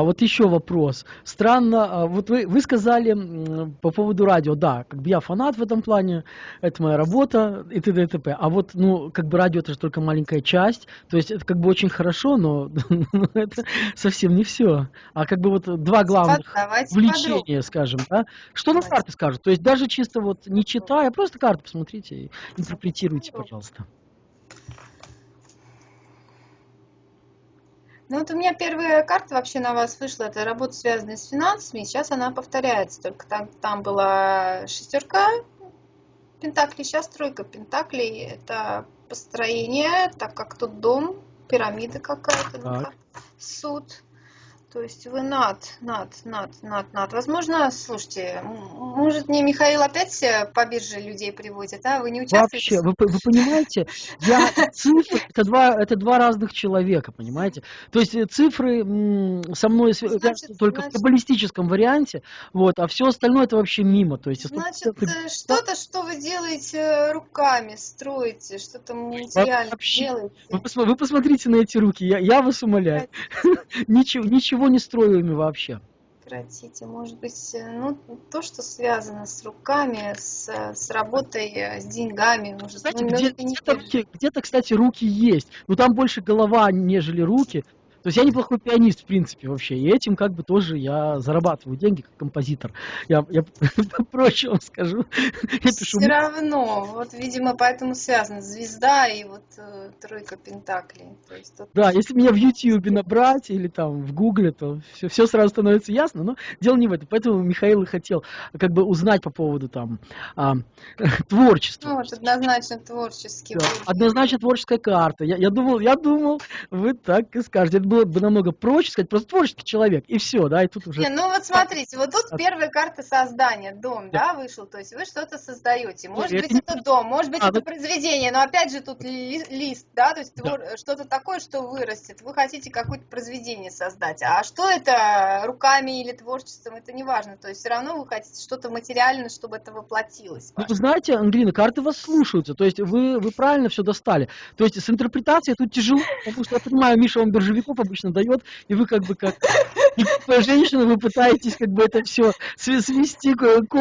А вот еще вопрос. Странно, а вот вы, вы сказали по поводу радио, да, как бы я фанат в этом плане, это моя работа и т.д. и т.п. А вот, ну, как бы радио это же только маленькая часть, то есть это как бы очень хорошо, но это совсем не все. А как бы вот два главных Давайте влечения, скажем, да. Что на карты скажут? То есть даже чисто вот не читая, просто карты посмотрите и интерпретируйте, пожалуйста. Ну вот у меня первая карта вообще на вас вышла, это работа, связанная с финансами, сейчас она повторяется, только там, там была шестерка пентаклей, сейчас тройка пентаклей, это построение, так как тут дом, пирамида какая-то, суд, то есть вы над, над, над, над, над. Возможно, слушайте, может мне Михаил опять э, по бирже людей приводит, а? Вы не участвуете? Вообще, вы, вы понимаете, я цифры это два, это два разных человека, понимаете? То есть э, цифры со мной Значит, только в значит- каббалистическом варианте, вот, а все остальное это вообще мимо. То есть, Значит, э, что-то, что вы делаете руками, строите, что-то материально вообще, делаете. вы, посма- вы посмотрите на эти руки, я, я вас умоляю. Ничего, ничего не строю ими вообще. Прекратите, может быть, э, ну, то, что связано с руками, с, с работой, э, с деньгами, может, Знаете, ну, где, где-то, держит. руки- где-то, кстати, руки есть, но там больше голова, нежели руки. То есть я неплохой пианист, в принципе, вообще. И этим как бы тоже я зарабатываю деньги как композитор. Я, я проще вам скажу. Я пишу Все равно, вот, видимо, поэтому связано звезда и вот э, тройка пентаклей. То есть тут Да, если меня в Ютьюбе набрать или там в Гугле, то все, все сразу становится ясно, но дело не в этом. Поэтому Михаил и хотел как бы узнать по поводу там а, творчества. ну, вот однозначно творческий Да, однозначно творческая карта. Я, я думал, я думал, вы так и скажете. Было бы намного проще сказать, просто творческий человек, и все, да, и тут уже... Не, ну вот смотрите, вот тут первая карта создания, дом, Да. да, вышел, то есть вы что-то создаете. Может быть, не это дом, может быть, А, это ну- произведение, но опять же тут ли- лист, да, то есть Да. что-то такое, что вырастет. Вы хотите какое-то произведение создать. А что это руками или творчеством, это не важно. То есть все равно вы хотите что-то материальное, чтобы это воплотилось. Ну, вы знаете, Ангелина, карты вас слушаются, то есть вы, вы правильно все достали. То есть с интерпретацией тут тяжело, потому что я понимаю, Миша вам биржевиков обычно дает, и вы как бы как некая женщина, вы пытаетесь как бы это все свести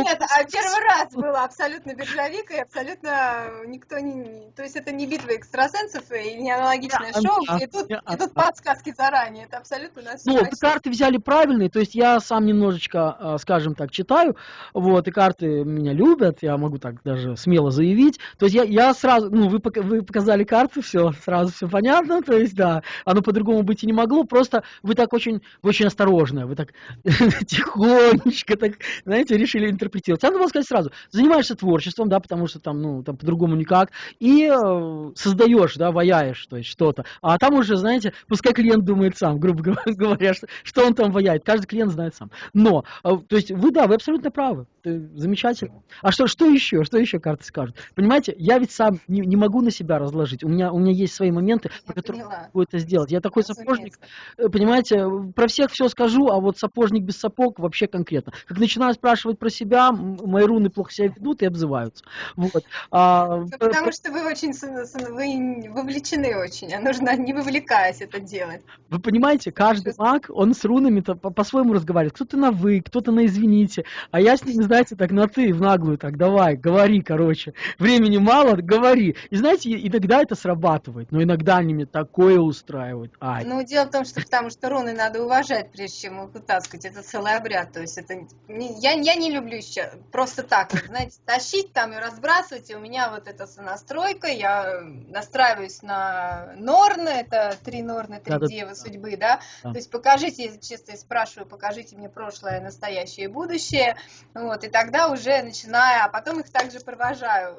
Нет, а первый раз было абсолютно биржовик, и абсолютно никто не... То есть это не битва экстрасенсов и не аналогичное шоу, да, где тут, да. подсказки заранее. Это абсолютно на всё Ну, карты взяли правильные, то есть я сам немножечко, а, скажем так, читаю, вот, и карты меня любят, я могу так даже смело заявить. То есть я, я сразу, ну, вы, вы показали карты, все, сразу все понятно, то есть, да, оно по-другому быть и не могло, просто вы так очень, вы очень осторожная, вы так тихонечко, так, знаете, решили интерпретировать. Надо было сказать сразу, занимаешься творчеством, да, потому что там, ну, там по-другому никак, и э, создаешь, да, ваяешь, то есть что-то. А там уже, знаете, пускай клиент думает сам, грубо говоря, что, что он там ваяет. Каждый клиент знает сам. Но, э, то есть вы, да, вы абсолютно правы. Замечательно. А что, что еще? Что еще карты скажут? Понимаете, я ведь сам не, не могу на себя разложить. У меня, у меня есть свои моменты, Я по которым поняла. могу это сделать. Я такой сапожник, Разумеется. Э, Понимаете, про всех все скажу, а вот сапожник без сапог вообще конкретно. Как начинаю спрашивать про себя, мои руны плохо себя ведут и обзываются. Вот. А, Ну, п- потому что вы очень вы вовлечены очень, а нужно не вовлекаясь это делать. Вы понимаете, каждый маг, он с рунами-то по- по-своему разговаривает. Кто-то на вы, кто-то на извините. А я с ними, знаете, так на ты, в наглую, так, давай, говори, короче. Времени мало, говори. И знаете, иногда это срабатывает, но иногда они мне такое устраивают. Ай. Ну, дело в том, что потому что руны надо уважать, прежде чем их вытаскивать. Это целый обряд. То есть это не- я, я не люблю сейчас просто так, вот, знаете, тащить там и разбрасывать. И у меня вот эта сонастройка, я настраиваюсь на Норны, это три Норны, три Да-да-да. девы судьбы, да. Да. То есть покажите, я чисто спрашиваю, покажите мне прошлое, настоящее и будущее. Вот, и тогда уже начинаю, а потом их также провожаю.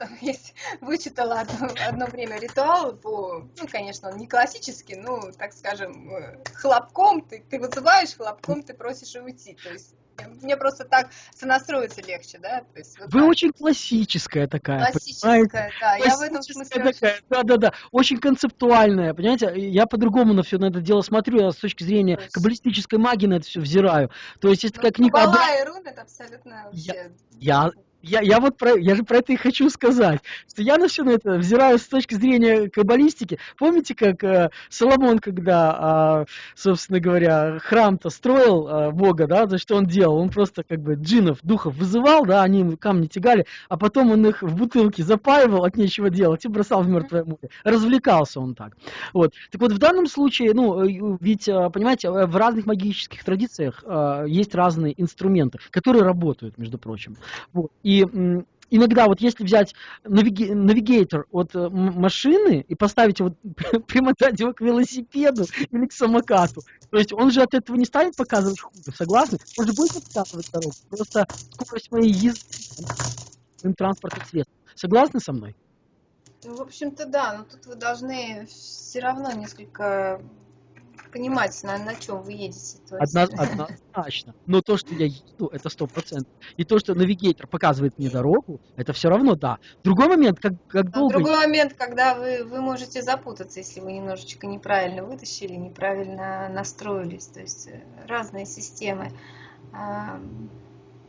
Там есть, вычитала одно, одно время ритуал по, ну, конечно, он не классический, ну, так скажем, э, хлопком, ты, ты вызываешь, хлопком ты просишь уйти. То есть мне просто так сонастроиться легче, да? То есть, вот Вы так. очень классическая такая, понимаете? Классическая, да, я в этом Классическая смысле очень такая, да-да-да, очень концептуальная, понимаете, я по-другому на все на это дело смотрю, я с точки зрения есть- каббалистической магии на это все взираю. То есть есть такая Ну, книга... Каббала и рун это абсолютно вообще... Я, Я, я вот про, я же про это и хочу сказать, что я на все на это взираю с точки зрения каббалистики. Помните, как э, Соломон, когда, э, собственно говоря, храм-то строил э, Бога, да, за что он делал? Он просто как бы джинов, духов вызывал, да, они камни тягали, а потом он их в бутылке запаивал от нечего делать и бросал в мертвое море. Развлекался он так. Вот. Так вот, в данном случае, ну, э, ведь, э, понимаете, э, в разных магических традициях э, есть разные инструменты, которые работают, между прочим. Вот. Иногда вот если взять навигатор от э, машины и поставить его, примотать его к велосипеду или к самокату, то есть он же от этого не станет показывать хуже, согласны? Он же будет показывать дорогу, просто скорость моей езды транспортных средств. Согласны со мной? Ну, в общем-то, да, но тут вы должны все равно несколько понимать, на, на чем вы едете. Одно, однозначно. Но то, что я еду, это сто процентов. И то, что навигатор показывает мне дорогу, это все равно да. Другой момент, как, как долго... Другой момент, когда вы, вы можете запутаться, если вы немножечко неправильно вытащили, неправильно настроились. То есть э, разные системы.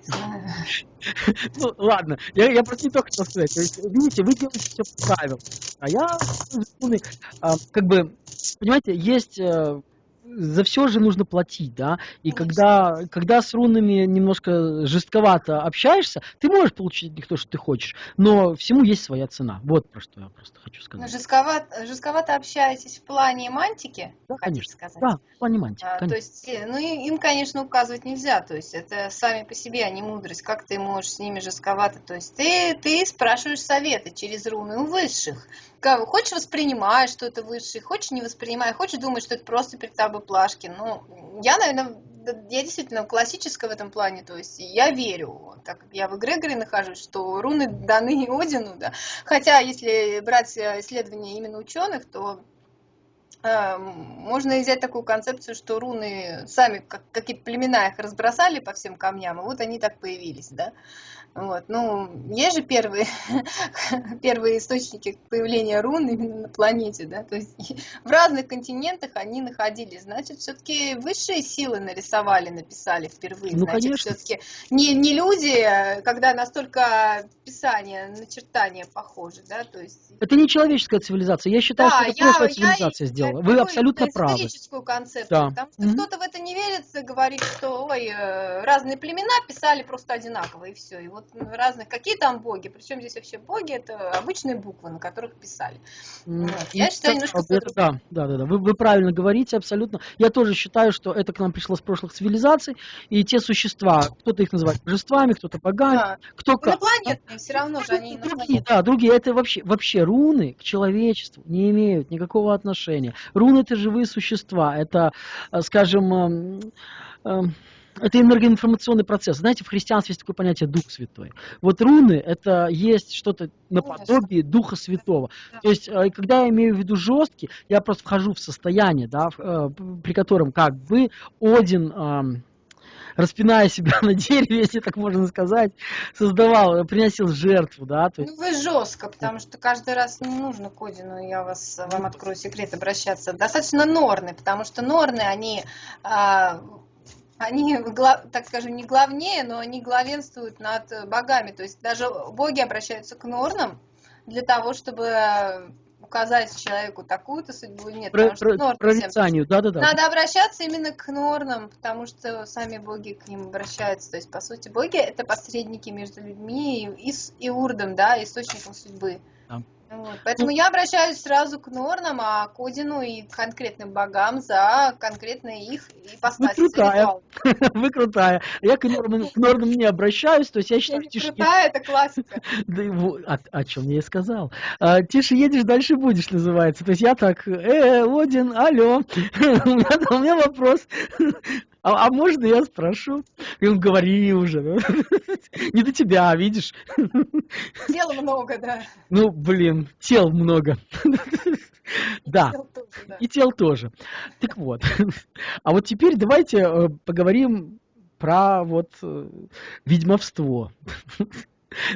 Ну, ладно, я, я просто не то хотел сказать. То есть, видите, вы делаете все правильно. А я, а, как бы, понимаете, есть э, за все же нужно платить, да, и когда, когда с рунами немножко жестковато общаешься, ты можешь получить от них то, что ты хочешь, но всему есть своя цена. Вот про что я просто хочу сказать. Но жестковато, жестковато общаетесь в плане мантики, да, конечно. сказать? Да, в плане мантики, а, То есть, э, ну, им, конечно, указывать нельзя, то есть это сами по себе, они мудрость, как ты можешь с ними жестковато, то есть ты, ты спрашиваешь советы через руны у высших, хочешь воспринимаешь, что это высший, хочешь не воспринимай, хочешь думать, что это просто перед тобой плашки. Ну, я, наверное, я действительно классическая в этом плане, то есть я верю, так как я в эгрегоре нахожусь, что руны даны Одину, да. Хотя, если брать исследования именно ученых, то э, можно взять такую концепцию, что руны сами, как какие-то племена их разбросали по всем камням, и вот они так появились, да. Вот. Ну, есть же первые, первые источники появления рун именно на планете, да, то есть в разных континентах они находились, значит, все-таки высшие силы нарисовали, написали впервые, ну, значит, все-таки не, не люди, а когда настолько писание, начертания похожи, да, то есть... Это не человеческая цивилизация, я считаю, да, что это я, прошлая цивилизация я, сделала, вы абсолютно правы. историческую концепцию, да. потому что mm-hmm. кто-то в это не верит, говорит, что, ой, э, разные племена писали просто одинаково, и все, и вот разных, какие там боги, причем здесь вообще боги, это обычные буквы, на которых писали. Вот. Я считаю немножко да, да, да, да. Вы, вы правильно говорите, абсолютно. Я тоже считаю, что это к нам пришло с прошлых цивилизаций, и те существа, кто-то их называет божествами, кто-то богами, да. кто как. Инопланетные, все равно же они другие, Да, другие, это вообще, вообще руны к человечеству не имеют никакого отношения. Руны это живые существа, это, э, скажем, эм, это энергоинформационный процесс. Знаете, в христианстве есть такое понятие Дух Святой. Вот руны – это есть что-то наподобие Духа Святого. То есть, э, когда я имею в виду жесткий, я просто вхожу в состояние, да, э, при котором как бы Один распиная себя на дереве, если так можно сказать, создавал, приносил жертву, да. То есть... Ну, вы жестко, потому что каждый раз не нужно к Одину, я вас, вам открою секрет, обращаться. Достаточно норны, потому что норны, они а, они, так скажем, не главнее, но они главенствуют над богами. То есть даже боги обращаются к норнам для того, чтобы указать человеку такую-то судьбу нет. Про, про, норны прорицанию, да-да-да. Надо обращаться именно к норнам, потому что сами боги к ним обращаются. То есть, по сути, боги – это посредники между людьми и, и, и урдом, да, источником судьбы. Да. Вот. Поэтому ну, я обращаюсь сразу к Норнам, а к Одину и конкретным богам за конкретные их ипостаси. Вы крутая. Вы крутая. Я к Норнам, к Норнам не обращаюсь, то есть я считаю, тише... Крутая, это классика. Да, о, о чем я и сказал. А, тише едешь, дальше будешь, называется. То есть я так, э, Один, алло, у меня вопрос. А, а можно я спрошу? И он говори уже. Не до тебя, видишь? Тел много, да. Ну, блин, тел много. Да, и тел тоже. Так вот. А вот теперь давайте э, поговорим про вот э, ведьмовство.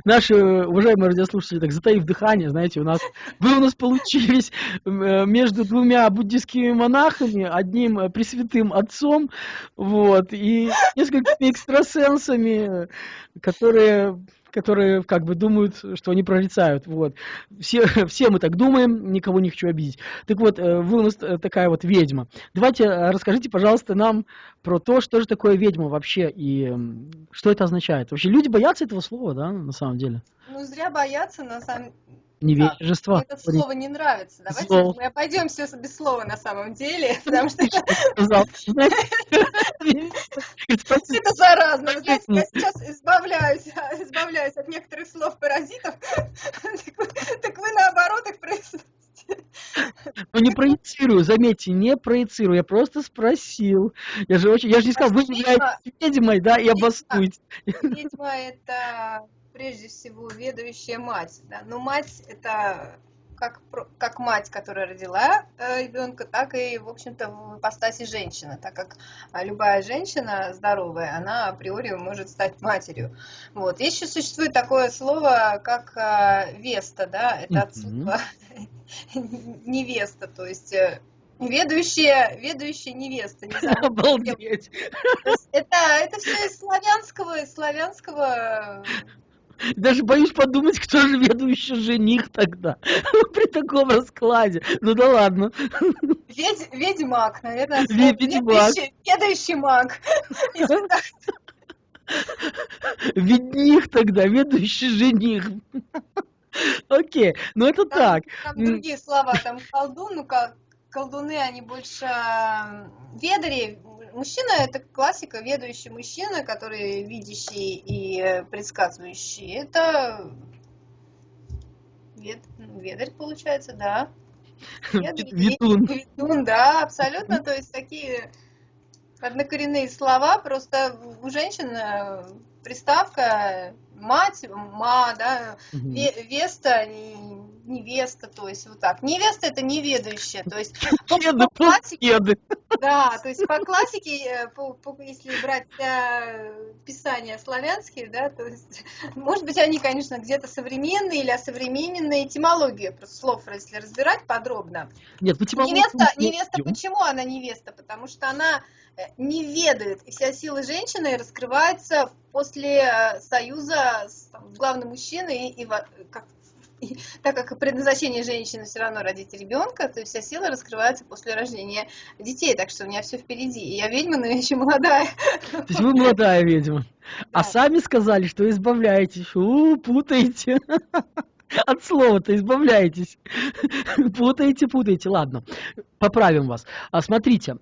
Наши уважаемые радиослушатели, так затаив дыхание, знаете, у нас вы у нас получились э, между двумя буддийскими монахами, одним э, пресвятым отцом, вот, и несколькими экстрасенсами, которые которые как бы думают, что они прорицают. Вот. Все, все мы так думаем, никого не хочу обидеть. Так вот, э, вы у нас э, такая вот ведьма. Давайте э, расскажите, пожалуйста, нам про то, что же такое ведьма вообще и что это означает. Вообще люди боятся этого слова, да, на самом деле? Ну, зря боятся, на самом невежество. это слово не нравится. Давайте Зло. мы обойдемся без слова на самом деле, потому что это заразно. я сейчас избавляюсь, избавляюсь от некоторых слов паразитов, так вы наоборот их произносите. Ну не проецирую, заметьте, не проецирую, я просто спросил. Я же очень, я же не сказал, вы являетесь ведьмой, да, и обоснуйте. Ведьма это прежде всего ведущая мать. Да? Но мать это как, как мать, которая родила э, ребенка, так и, в общем-то, в ипостаси женщины, так как а, любая женщина здоровая, она априори может стать матерью. Вот. Еще существует такое слово, как э, веста, да, это от слова невеста, то есть э, Ведущая, ведущая невеста. Не знаю, Обалдеть. Это, это все из славянского, из славянского даже боюсь подумать, кто же ведущий жених тогда при таком раскладе. Ну да ладно. Ведь, ведьмак, наверное. Ведьмак. Ведущий маг. Ведних тогда, ведущий жених. Окей, ну это там, так. Там другие слова, там колдун, ну колдуны, они больше ведали, мужчина это классика, ведущий мужчина, который видящий и предсказывающий. Это вед... Ведарь получается, да. Ведун. Ведун, да, абсолютно. То есть такие однокоренные слова, просто у женщин э, приставка мать, ма, да, угу. веста, невеста, то есть вот так. Невеста это неведающая, то есть по, по классике, да, то есть по классике, э, по, по, если брать э, писания славянские, да, то есть, может быть, они, конечно, где-то современные или осовремененные, этимологию просто слов, если разбирать подробно. Нет, невеста, невеста, почему она невеста? Потому что она э, не ведает, и вся сила женщины раскрывается после союза с там, главным мужчиной и, и как и, так как предназначение женщины все равно родить ребенка, то вся сила раскрывается после рождения детей. Так что у меня все впереди. И я ведьма, но я еще молодая. То есть вы молодая ведьма. А да. А сами сказали, что избавляетесь. У, путаете. От слова-то избавляетесь. Путаете, путаете. Ладно, поправим вас. А смотрите,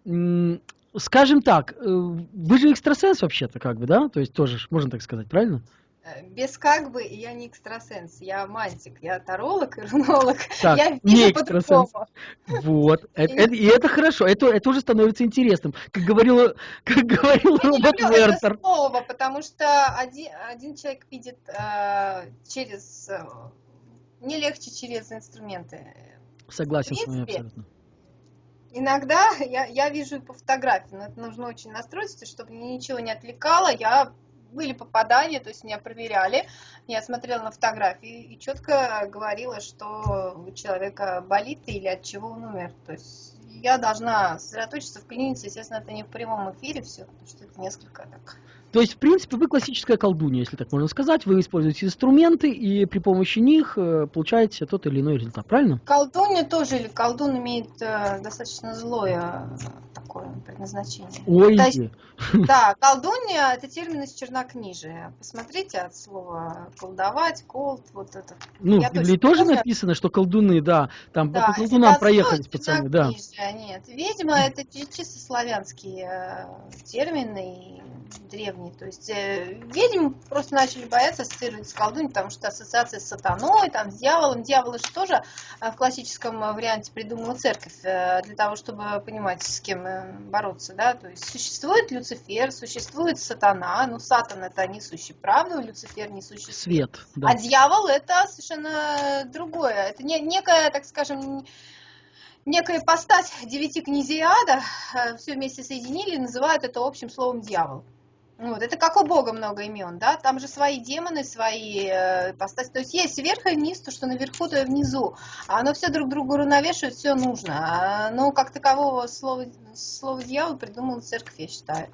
скажем так, э, вы же экстрасенс вообще-то, как бы, да? То есть тоже, можно так сказать, правильно? Э, без как бы я не экстрасенс, я мантик, я таролог и рунолог. Так, я не экстрасенс. Вот, это, это, и это хорошо, это, это уже становится интересным. Как говорил, как говорил я робот не Вертер. Слово, потому что один, один человек видит э, через, э, не легче через инструменты. Согласен с вами абсолютно. Иногда я, я вижу по фотографии, но это нужно очень настроиться, чтобы ничего не отвлекало. Я были попадания, то есть меня проверяли, я смотрела на фотографии и четко говорила, что у человека болит или от чего он умер. То есть я должна сосредоточиться в клинике, естественно, это не в прямом эфире все, потому что это несколько так то есть, в принципе, вы классическая колдунья, если так можно сказать. Вы используете инструменты и при помощи них э, получаете тот или иной результат, правильно? Колдунья тоже, или колдун имеет э, достаточно злое такое предназначение. Ой. То есть, да, колдунья – это термин из чернокнижия. Посмотрите от слова колдовать, колд, вот это. Ну, Я в Библии тоже помню. написано, что колдуны, да, там да, по колдунам проехались пацаны, да. Нет, видимо, это чисто славянские э, термины, древние. То есть э, ведьм просто начали бояться ассоциировать с колдуньей, потому что ассоциация с сатаной, там, с дьяволом. Дьявол же тоже э, в классическом варианте придумала церковь э, для того, чтобы понимать, с кем бороться. Да? То есть существует Люцифер, существует сатана, ну сатан это несущий правду, Люцифер несущий свет. Да. А дьявол это совершенно другое. Это не, некая, так скажем, некая постать девяти князей ада, все вместе соединили и называют это общим словом дьявол. Вот, это как у Бога много имен, да, там же свои демоны, свои э, постати, то есть есть вверх и вниз, то, что наверху, то и внизу, а оно все друг другу равновешивает, все нужно, а, но как такового слова, слова дьявол придумала церковь, я считаю,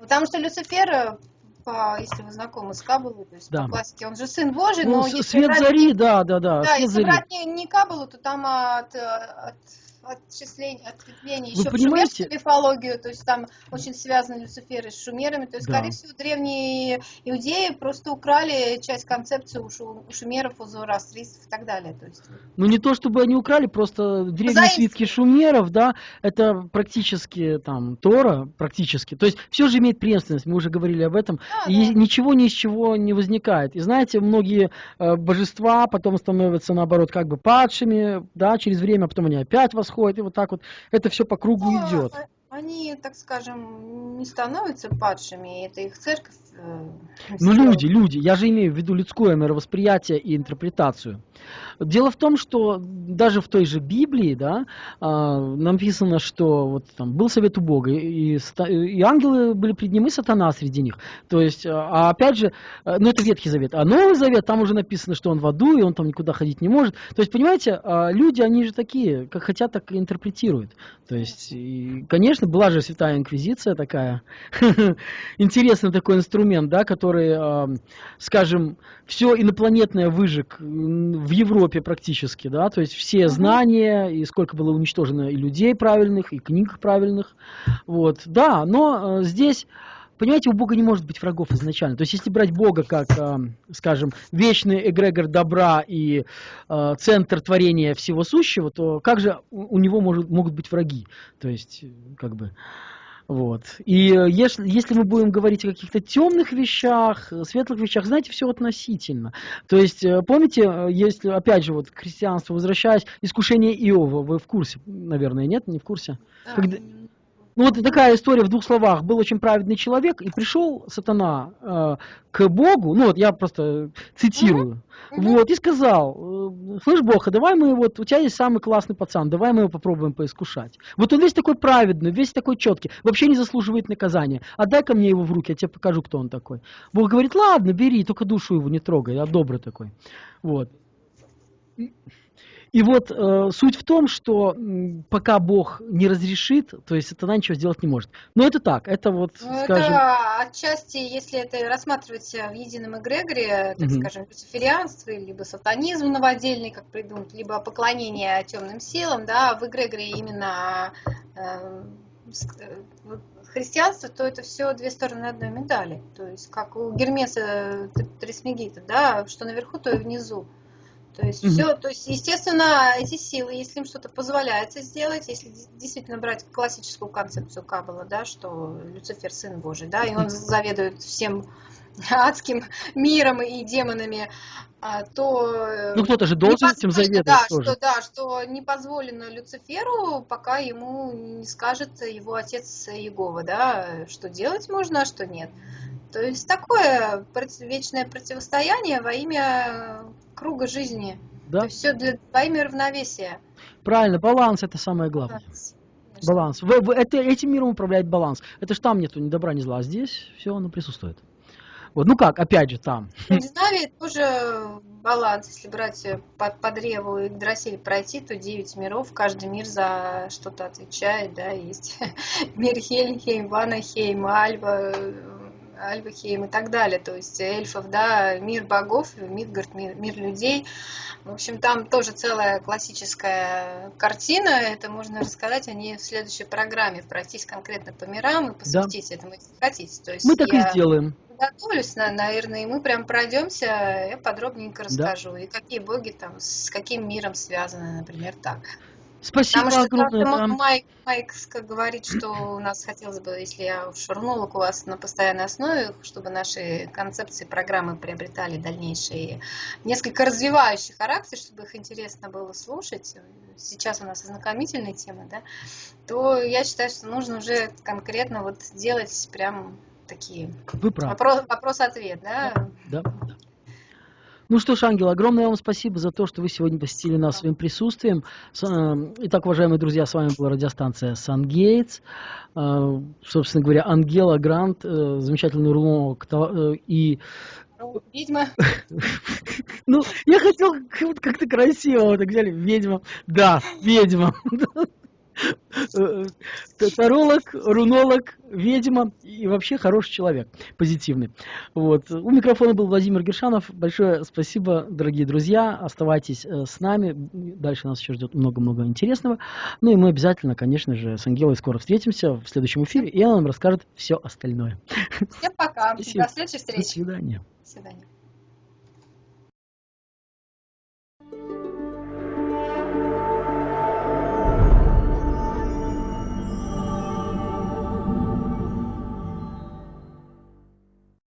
потому что Люцифер, по, если вы знакомы с Кабалой, то есть Да. по классике, он же сын Божий, Ну, но свет брать зари, да, да, да, Да, если зари. брать не, не Кабалу, то там от, э, от отчислений, ответвлений Вы еще в понимаете? мифологию, то есть там очень связаны Люциферы с шумерами, то есть, Да. скорее всего, древние иудеи просто украли часть концепции у, шу- у шумеров, у зороастрийцев и так далее. То есть, Ну не то чтобы они украли, просто древние Заимствовали. свитки шумеров, да, это практически там Тора, практически. То есть все же имеет преемственность, мы уже говорили об этом. да, И да. ничего ни из чего не возникает. И знаете, многие э, божества потом становятся наоборот как бы падшими, да, через время, а потом они опять восходят, и вот так вот это все по кругу Ну, идет. а- Они, так скажем, не становятся падшими, это их церковь. э, Ну, люди, люди, я же имею в виду людское мировосприятие и интерпретацию. Дело в том, что даже в той же Библии, да, а, написано, что вот там был совет у Бога, и, и ангелы были пред ним, и сатана среди них. То есть, а а опять же, а, ну это Ветхий Завет, а Новый Завет, там уже написано, что он в аду, и он там никуда ходить не может. То есть, понимаете, люди, они же такие, как хотят, так и интерпретируют. То есть, и, конечно, была же Святая Инквизиция такая, интересный такой инструмент, да, который, скажем, все инопланетное выжег в Европе практически, да, то есть все знания, и сколько было уничтожено и людей правильных, и книг правильных, вот, да, но э, здесь, понимаете, у Бога не может быть врагов изначально, то есть если брать Бога как, а, скажем, вечный эгрегор добра и э, центр творения всего сущего, то как же у него может, могут быть враги, то есть, э, как бы, вот. И э, если, если мы будем говорить о каких-то темных вещах, э, светлых вещах, знаете, все относительно. То есть, э, помните, если, опять же, вот к христианству возвращаясь, искушение Иова, вы в курсе, наверное, нет, не в курсе? Да, когда- Ну вот такая история в двух словах. Был очень праведный человек, и пришел сатана э, к Богу, ну вот я просто цитирую, мгм. вот, и сказал, э, слышь, Бог, а давай мы вот, у тебя есть самый классный пацан, давай мы его попробуем поискушать. Вот он весь такой праведный, весь такой четкий, вообще не заслуживает наказания. Отдай ко мне его в руки, я тебе покажу, кто он такой. Бог говорит, ладно, бери, только душу его не трогай, я добрый такой. Вот. И вот э, суть в том, что м, пока Бог не разрешит, то есть сатана ничего сделать не может. Но это так, это вот, Ну, скажем, это отчасти, если это рассматривать в едином эгрегоре, так Мгм. скажем, люциферианство, либо сатанизм новодельный, как придумать, либо поклонение темным силам, да, в эгрегоре именно э, э, христианство, то это все две стороны одной медали. То есть как у Гермеса Трисмегита, да, что наверху, то и внизу. То есть Мгм. все, то есть, естественно, эти силы, если им что-то позволяется сделать, если действительно брать классическую концепцию Каббала, да, что Люцифер сын Божий, да, и он заведует всем адским миром и демонами, а, то э, ну кто-то же должен этим заведовать да, тоже. Что, да, что не позволено Люциферу, пока ему не скажет его отец Иегова, да, что делать можно, а что нет. То есть такое вечное противостояние во имя круга жизни. Да? То есть все для, во имя равновесия. Правильно, баланс это самое главное. Конечно. Баланс. В- в- это, этим миром управляет баланс. Это ж там нету ни добра, ни зла, а здесь все оно присутствует. Вот, ну как, опять же, там. В Скандинавии тоже баланс. Если брать э, по, по древу Игдрасиль пройти, то 9 миров, каждый мир за что-то отвечает, да, есть мир Хельхейм, Ванахейм, Альва, Альвахейм и так далее, то есть эльфов, да, мир богов, Мидгард, мир, мир людей. В общем, там тоже целая классическая картина, это можно рассказать о ней в следующей программе, пройтись конкретно по мирам и посвятить этому, если хотите. То есть Мы так и сделаем. Готовлюсь, на- наверное, и мы прям пройдемся, я подробненько Да. расскажу, и какие боги там с каким миром связаны, например, так. Спасибо Потому что огромное. как-то вам. Майк, Майк говорит, что у нас хотелось бы, если я шурнула у вас на постоянной основе, чтобы наши концепции, программы приобретали дальнейшие, несколько развивающий характер, чтобы их интересно было слушать. Сейчас у нас ознакомительные темы, да, то я считаю, что нужно уже конкретно вот делать прям такие Вы правы. вопрос- вопрос-ответ, да, Да, да. Ну что ж, Ангел, огромное вам спасибо за то, что вы сегодня посетили нас своим присутствием. Э, Итак, уважаемые друзья, с вами была радиостанция Сангейтс. Э, Собственно говоря, Ангела Грант, э, замечательный э, и Ведьма. Ну, я хотел как-то красиво, вот так взяли, ведьма. Да, ведьма. Э, э, таролог, рунолог, ведьма и вообще хороший человек, позитивный. Вот. У микрофона был Владимир Гершанов. Большое спасибо, дорогие друзья. Оставайтесь э, с нами. Дальше нас еще ждет много-много интересного. Ну и мы обязательно, конечно же, с Ангелой скоро встретимся в следующем эфире, и она нам расскажет все остальное. Всем пока. Спасибо. До следующей встречи. До свидания. До свидания.